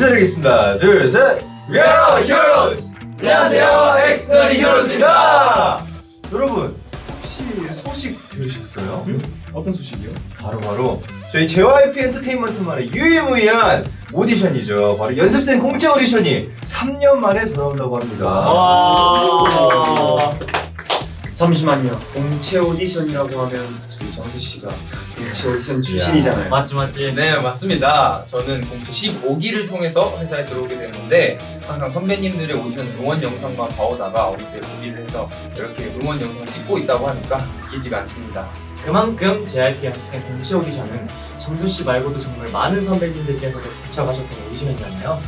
인사드리겠습니다. 둘, 셋! We are heroes! 안녕하세요, Xdinary Heroes입니다! 여러분, 혹시 소식 들으셨어요? 어떤 소식이요? 바로 바로 저희 JYP 엔터테인먼트만의 유일무이한 오디션이죠. 바로 연습생 공채 오디션이 3년 만에 돌아온다고 합니다. 와. 잠시만요. 공채 오디션이라고 하면 저희 정수 씨가 공채 오디션 출신이잖아요. 맞지 맞지 네 맞습니다. 저는 공채 15기를 통해서 회사에 들어오게 됐는데 항상 선배님들의 오디션 응원 영상만 봐오다가 어느새 보기를 해서 이렇게 응원 영상 찍고 있다고 하니까 믿기지가 않습니다. 그만큼 JYP 학생 공채 오디션은 정수 씨 말고도 정말 많은 선배님들께서도 거쳐가셨던 오디션이잖아요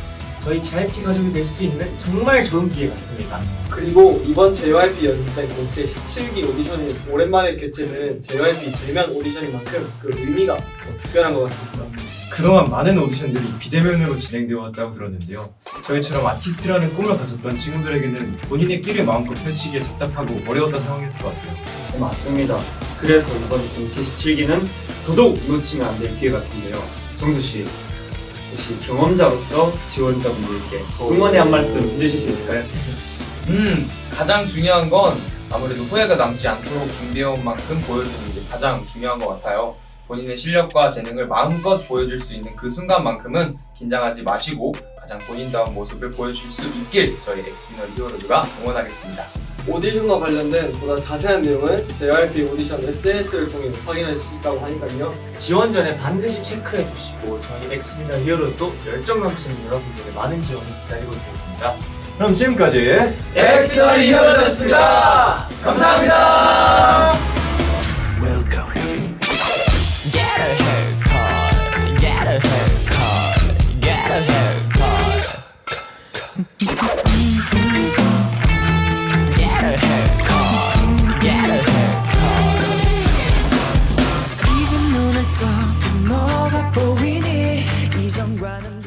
저희 JYP 가족이 될 수 있는 정말 좋은 기회 같습니다 그리고 이번 JYP 연습생 공채 17기 오디션이 오랜만에 개최된 JYP 대면 오디션인 만큼 그 의미가 더 특별한 것 같습니다. 그동안 많은 오디션들이 비대면으로 진행되어 왔다고 들었는데요. 저희처럼 아티스트라는 꿈을 가졌던 친구들에게는 본인의 끼를 마음껏 펼치기에 답답하고 어려웠던 상황이었을 것 같아요. 네, 맞습니다 그래서 이번 공채 17기는 더더욱 놓치면 안 될 기회 같은데요 정수 씨 혹시 경험자로서 지원자분들께 응원의 한 말씀 해주실 수 있을까요? 음 가장 중요한 건 아무래도 후회가 남지 않도록 준비해온 만큼 보여주는 게 가장 중요한 것 같아요. 본인의 실력과 재능을 마음껏 보여줄 수 있는 그 순간만큼은 긴장하지 마시고 가장 본인다운 모습을 보여줄 수 있길 저희 Xdinary Heroes가 응원하겠습니다. 오디션과 관련된 보다 자세한 내용은 JYP 오디션 SNS를 통해 확인할 수 있다고 하니까요. 지원 전에 반드시 체크해 주시고 저희 엑스미나 히어로도 열정 넘치는 여러분들의 많은 지원을 기다리고 있겠습니다 그럼 지금까지 Xdinary Heroes였습니다. 감사합니다. running